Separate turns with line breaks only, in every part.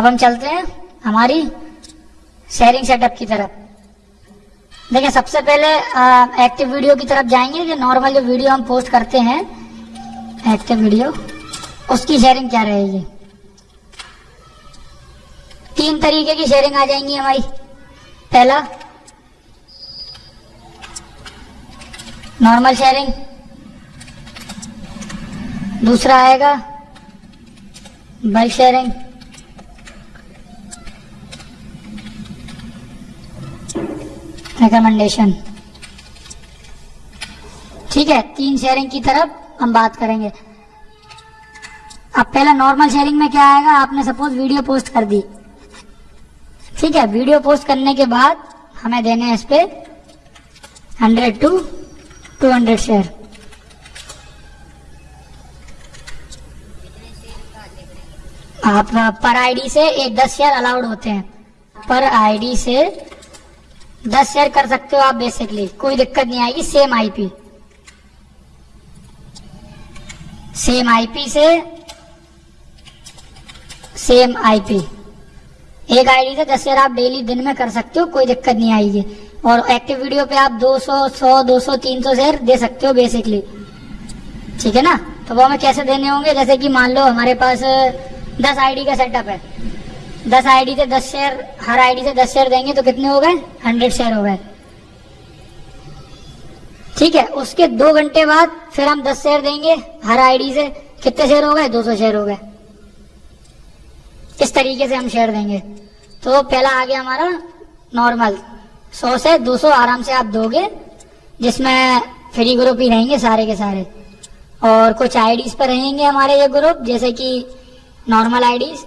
अब हम चलते हैं हमारी शेयरिंग सेटअप की तरफ़। देखिए, सबसे पहले एक्टिव वीडियो की तरफ़ जाएँगे जो नॉर्मल जो वीडियो हम पोस्ट करते हैं एक्टिव वीडियो उसकी शेयरिंग क्या रहेगी? तीन तरीके की शेयरिंग आ जाएँगी हमारी। पहला नॉर्मल शेयरिंग दूसरा आएगा बल्क शेयरिंग रिकमेंडेशन ठीक है, तीन शेयरिंग की तरफ़ हम बात करेंगे। अब पहला नॉर्मल शेयरिंग में क्या आएगा? आपने सपोज़ वीडियो पोस्ट कर दी। ठीक है वीडियो पोस्ट करने के बाद हमें देने हैं इस पे hundred to two hundred share आप पर आईडी से एक दस शेयर अलाउड होते हैं। पर आईडी से दस शेयर कर सकते हो आप बेसिकली कोई दिक्कत नहीं आएगी सेम आईपी सेम आईपी से सेम आईपी एक आईडी से दस शेयर आप डेली दिन में कर सकते हो कोई दिक्कत नहीं आएगी। और एक्टिव वीडियो पे आप 200, 100, 200, 300 शेयर दे सकते हो बेसिकली ठीक है ना? तो वो हमें कैसे देने होंगे? जैसे कि मान लो हमारे पास दस आईडी का सेटअप है। दस आईडी से दस शेयर हर आईडी से दस शेयर देंगे तो कितने हो गए? हंड्रेड शेयर हो गए। ठीक है, उसके दो घंटे बाद फिर हम दस शेयर देंगे, हर आईडी से। कितने शेयर हो गए? दो सौ शेयर हो गए। इस तरीके से हम शेयर देंगे। तो पहला आ गया हमारा नॉर्मल सौ से दो सौ आराम से आप दोगे, जिसमें फ्री ग्रुप ही रहेंगे सारे के सारे। और कुछ आईडीज पर रहेंगे हमारे ये ग्रुप जैसे कि नॉर्मल आईडीज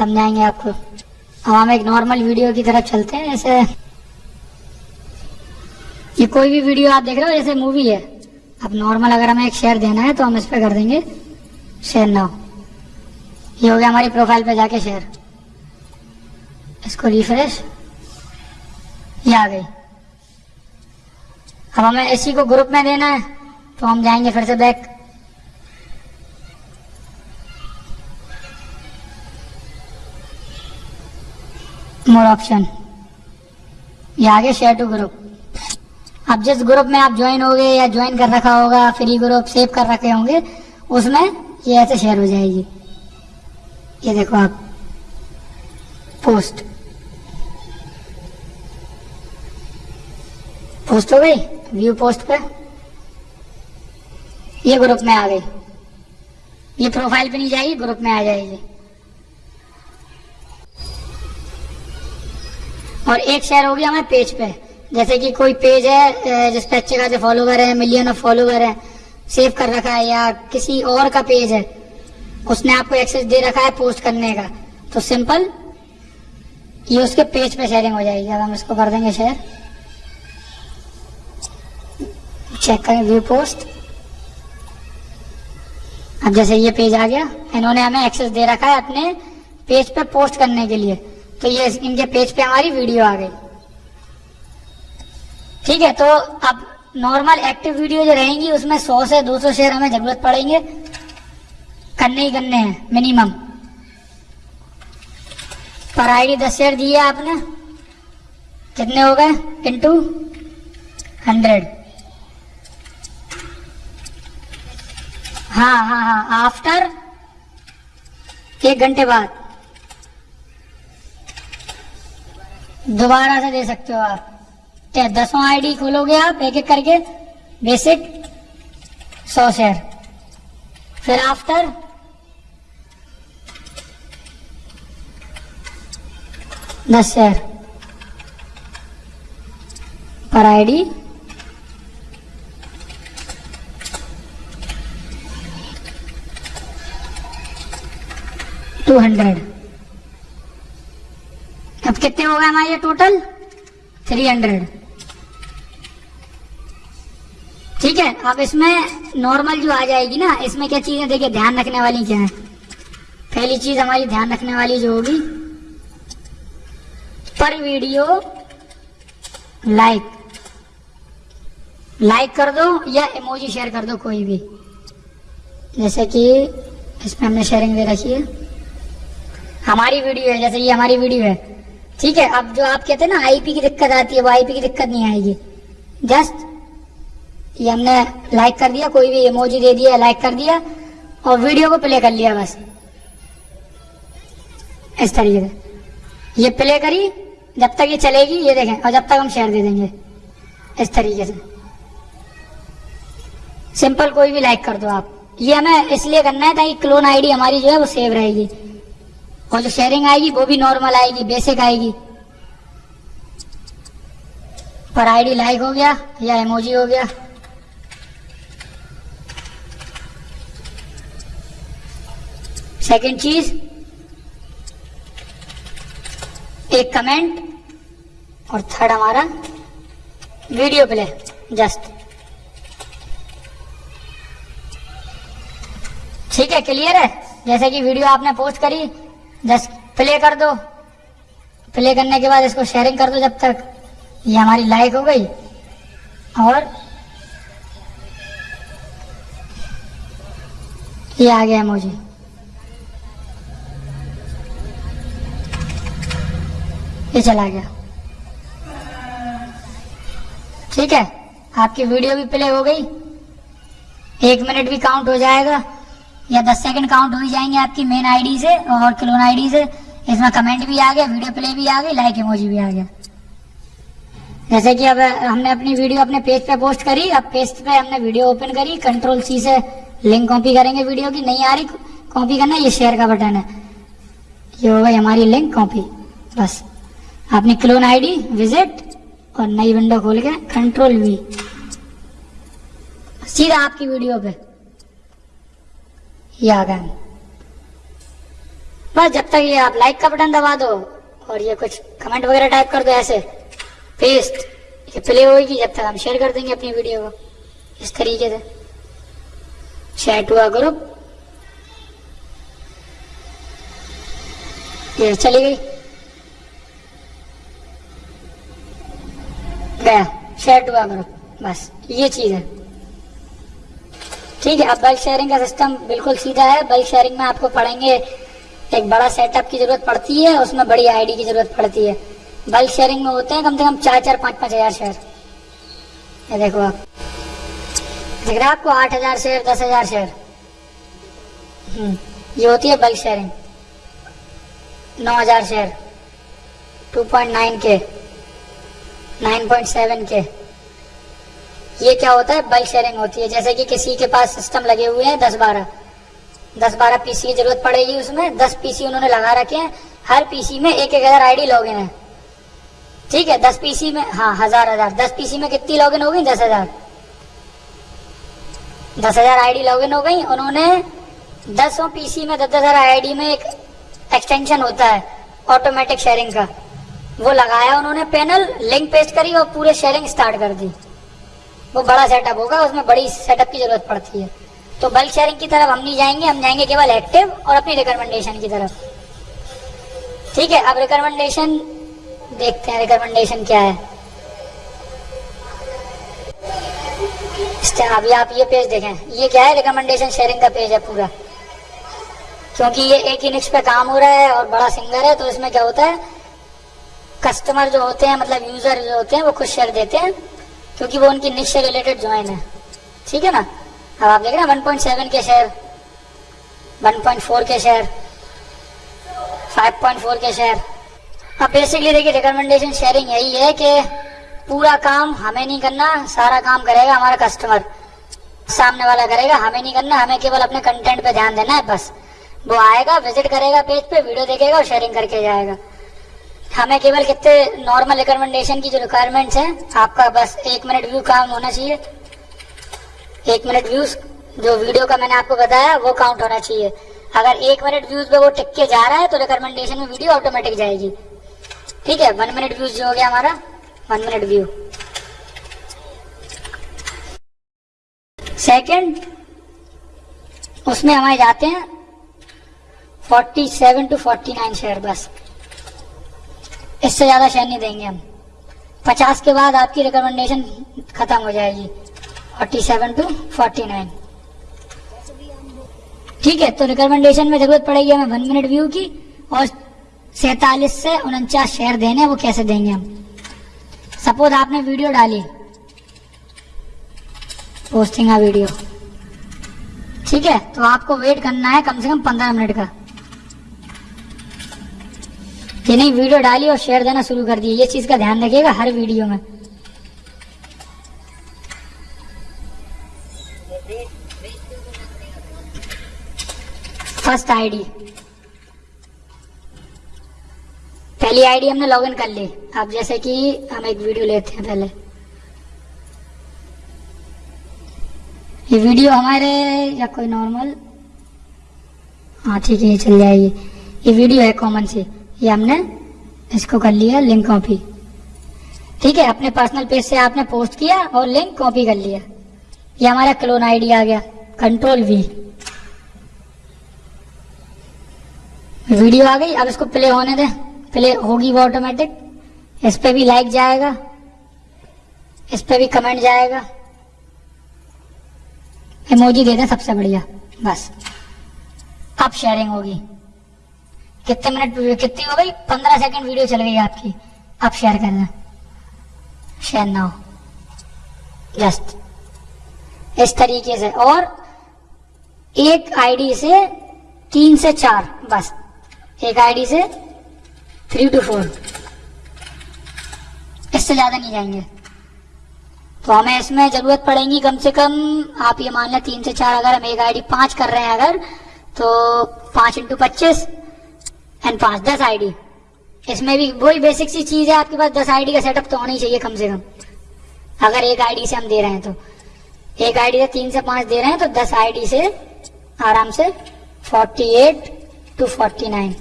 समझाएँगे आपको। अब हम एक नॉर्मल वीडियो की तरफ़ चलते हैं, जैसे ये कोई भी वीडियो आप देख रहे हो, जैसे मूवी है। अब नॉर्मल अगर हमें एक शेयर देना है तो हम इस पर कर देंगे शेयर नाउ ये हो गया हमारी प्रोफ़ाइल पे जाके शेयर इसको रिफ्रेश ये आ गई। अब हमें इसी को ग्रुप में देना है तो हम जाएँगे फिर से बैक मोर ऑप्शन ये आगे शेयर टू ग्रुप अब जिस ग्रुप में आप ज्वाइन हो गए या ज्वाइन कर रखा होगा फ्री ग्रुप सेव कर रखे होंगे, उसमें ये ऐसे शेयर हो जाएगी। ये देखो आप। पोस्ट पोस्ट हो गई? व्यू पोस्ट पे। ये ग्रुप में आ गई। ये प्रोफ़ाइल पे नहीं जाएगी ग्रुप में आ जाएगी। और एक शेयर होगी हमें पेज पे। जैसे कि कोई पेज है जिस पे अच्छे खासे फॉलोवर है मिलियन ऑफ़ फॉलोवर है सेव कर रखा है या किसी और का पेज है, उसने आपको एक्सेस दे रखा है पोस्ट करने का। तो सिंपल ये उसके पेज पे शेयरिंग हो जाएगी। अब हम इसको कर देंगे शेयर चेक करें व्यू पोस्ट अब जैसे ये पेज आ गया, इन्होंने हमें एक्सेस दे रखा है अपने पेज पे पोस्ट करने के लिए। तो ये इनके पेज पे हमारी वीडियो आ गई। ठीक है तो अब नॉर्मल एक्टिव वीडियो जो रहेंगी, उसमें 100 से 200 शेयर हमें ज़रूरत पड़ेंगे। करने ही करने हैं मिनिमम पर आईडी दस शेयर दिए आपने। कितने हो गए? इंटू हंड्रेड हाँ हाँ हाँ आफ्टर एक घंटे बाद। दोबारा से दे सकते हो आप। क्या दसों आईडी खोलोगे आप, एक एक करके? बेसिक सौ शेयर फिर आफ्टर दस शेयर पर आईडी टू हंड्रेड अब कितने हो गए हमारे टोटल थ्री हंड्रेड ठीक है, अब इसमें नॉर्मल जो आ जाएगी ना, इसमें क्या चीज़ें, देखिए, ध्यान रखने वाली क्या है? पहली चीज़ हमारी ध्यान रखने वाली जो होगी, पर वीडियो लाइक लाइक कर दो या इमोजी शेयर कर दो, कोई भी। जैसे कि इसमें हमने शेयरिंग दे रखी है। हमारी वीडियो है, जैसे ये हमारी वीडियो है। ठीक है, अब जो आप कहते हैं ना आईपी की दिक्कत आती है, वो आईपी की दिक्कत नहीं आएगी। जस्ट ये हमने लाइक कर दिया, कोई भी इमोजी दे दिया लाइक कर दिया, और वीडियो को प्ले कर लिया बस। इस तरीके से। ये प्ले करी, जब तक ये चलेगी, ये देखें, और जब तक हम शेयर दे देंगे। इस तरीके से। सिंपल कोई भी लाइक कर दो आप। ये हमें इसलिए करना है ताकि क्लोन आईडी हमारी जो है वो सेव रहेगी। और जो शेयरिंग आएगी, वो भी नॉर्मल आएगी बेसिक आएगी। पर आईडी लाइक हो गया या इमोजी हो गया? सेकंड चीज़, एक कमेंट और थर्ड हमारा वीडियो प्ले जस्ट ठीक है क्लियर है? जैसे कि वीडियो आपने पोस्ट करी जस्ट प्ले कर दो। प्ले करने के बाद इसको शेयरिंग कर दो जब तक ये हमारी लाइक हो गई। और ये आ गया मुझे ये चला गया। ठीक है, आपकी वीडियो भी प्ले हो गई। एक मिनट भी काउंट हो जाएगा। या दस सेकंड काउंट हो ही जाएँगे आपकी मेन आईडी से और क्लोन आईडी से। इसमें कमेंट भी आ गया वीडियो प्ले भी आ गई लाइक इमोजी भी आ गया। जैसे कि अब हमने अपनी वीडियो अपने पेज पे पोस्ट करी, अब पेज पे हमने वीडियो ओपन करी कंट्रोल सी से लिंक कॉपी करेंगे वीडियो की, नहीं आ रही कॉपी करना, ये शेयर का बटन है। ये हो गई हमारी लिंक कॉपी बस। अपनी क्लोन आईडी विज़िट और नई विंडो खोल के कंट्रोल वी सीधा आपकी वीडियो पे। ये आ गए बस जब तक ये आप लाइक का बटन दबा दो और ये कुछ कमेंट वगैरह टाइप कर दो ऐसे। पेस्ट ये प्ले होगी जब तक हम शेयर कर देंगे अपनी वीडियो को। इस तरीके से। चैट हुआ ग्रुप ये चली गई। गया। शेयर हुआ ग्रुप बस, ये चीज़ है। ठीक है अब बल्क शेयरिंग का सिस्टम बिल्कुल सीधा है। बल्क शेयरिंग में आपको पढ़ेंगे एक बड़ा सेटअप की ज़रूरत पड़ती है उसमें बड़ी आईडी की ज़रूरत पड़ती है। बल्क शेयरिंग में होते हैं कम से कम चार चार पाँच पाँच हज़ार शेयर ये देखो आप। दिख रहा है आपको आठ हज़ार शेयर दस हज़ार शेयर हम्म, ये होती है बल्क शेयरिंग नौ हज़ार share two point nine K. Nine point seven K. ये क्या होता है? बल्क शेयरिंग होती है। जैसे कि किसी के पास सिस्टम लगे हुए हैं दस बारह। दस बारह पीसी की ज़रूरत पड़ेगी उसमें। दस पीसी उन्होंने लगा रखे हैं। हर पीसी में एक एक हज़ार आईडी लॉगिन है। ठीक है? दस पीसी में हाँ हज़ार हज़ार। दस पीसी में कितनी लॉगिन हो गई? दस हज़ार। दस हज़ार आईडी लॉगिन हो गई। उन्होंने दसों पीसी में दस दस हज़ार आईडी में एक एक्सटेंशन होता है। ऑटोमेटिक शेयरिंग का। वो लगाया उन्होंने पैनल लिंक पेस्ट करी और पूरे शेयरिंग स्टार्ट कर दी। वो बड़ा सेटअप होगा, उसमें बड़ी सेटअप की ज़रूरत पड़ती है। तो बल्क शेयरिंग की तरफ़ हम नहीं जाएँगे, हम जाएँगे केवल एक्टिव और अपनी रिकमेंडेशन की तरफ़। ठीक है, अब रिकमेंडेशन देखते हैं रिकमेंडेशन क्या है। अभी आप ये पेज देखें। ये क्या है? रिकमेंडेशन शेयरिंग का पेज है पूरा। क्योंकि ये एक ही निक्स पे काम हो रहा है और बड़ा सिंगर है तो इसमें क्या होता है? कस्टमर जो होते हैं मतलब यूज़र जो होते हैं, वो खुद शेयर देते हैं। क्योंकि वो उनकी निश से रिलेटेड ज्वाइन है। ठीक है ना? अब आप देख रहे हैं 1.7 के शेयर 1.4 के शेयर 5.4 के शेयर अब बेसिकली देखिए रिकमेंडेशन शेयरिंग यही है कि पूरा काम हमें नहीं करना, सारा काम करेगा हमारा कस्टमर सामने वाला करेगा, हमें नहीं करना, हमें केवल अपने कंटेंट पे ध्यान देना है, बस। वो आएगा विज़िट करेगा पेज पे वीडियो देखेगा और शेयरिंग करके जाएगा। हमें केवल कितने नॉर्मल रिकमेंडेशन की जो रिक्वायरमेंट्स हैं, आपका बस एक मिनट व्यू काम होना चाहिए। एक मिनट व्यूज़ जो वीडियो का मैंने आपको बताया, वो काउंट होना चाहिए। अगर एक मिनट व्यूज़ पे वो टिक के जा रहा है तो रिकमेंडेशन में वीडियो ऑटोमेटिक जाएगी। ठीक है? वन मिनट व्यूज़ जो हो गया हमारा वन मिनट व्यू सेकंड उसमें हमारे जाते हैं 47 टू 49 शेयर बस। इससे ज़्यादा शेयर नहीं देंगे हम। 50 के बाद आपकी रिकमेंडेशन खत्म हो जाएगी। 47 टू 49 ठीक है तो रिकमेंडेशन में ज़रूरत पड़ेगी हमें वन मिनट व्यू की और सैतालीस से उनचास शेयर देने, वो कैसे देंगे हम? सपोज़ आपने वीडियो डाली। पोस्टिंग वीडियो ठीक है तो आपको वेट करना है कम से कम पंद्रह मिनट का। ये नहीं वीडियो डाली और शेयर देना शुरू कर दिए। ये चीज़ का ध्यान रखिएगा हर वीडियो में। First ID. पहली आईडी हमने लॉगिन कर ली। अब जैसे कि हम एक वीडियो लेते हैं पहले। ये वीडियो हमारे या कोई नॉर्मल? हाँ ठीक है, ये चल जाएगी। ये वीडियो है कॉमन सी। ये हमने इसको कर लिया लिंक कॉपी ठीक है, अपने पर्सनल पेज से आपने पोस्ट किया और लिंक कॉपी कर लिया। ये हमारा क्लोन आईडी आ गया कंट्रोल वी वीडियो आ गई, अब इसको प्ले होने दें। प्ले होगी वो ऑटोमेटिक इस पे भी लाइक जाएगा। इस पर भी कमेंट जाएगा। इमोजी दे दें सबसे बढ़िया। बस। अब शेयरिंग होगी। कितने मिनट, कितनी हो गई? पंद्रह सेकंड वीडियो चल गई आपकी। आप शेयर कर दें। शेयर नाउ जस्ट इस तरीके से। और एक आईडी से तीन से चार, बस। एक आईडी से थ्री टू फोर इससे ज़्यादा नहीं जाएँगे। तो हमें इसमें ज़रूरत पड़ेगी कम से कम, आप ये मान लें, तीन से चार अगर हम एक आईडी पाँच कर रहे हैं अगर तो पाँच इंटू पच्चीस। एंड पाँच दस आईडी इसमें भी वही बेसिक सी चीज़ है, आपके पास दस आईडी का सेटअप तो होना ही चाहिए कम से कम। अगर एक आईडी से हम दे रहे हैं तो। एक आईडी से तीन से पाँच दे रहे हैं तो दस आईडी से आराम से forty eight to forty nine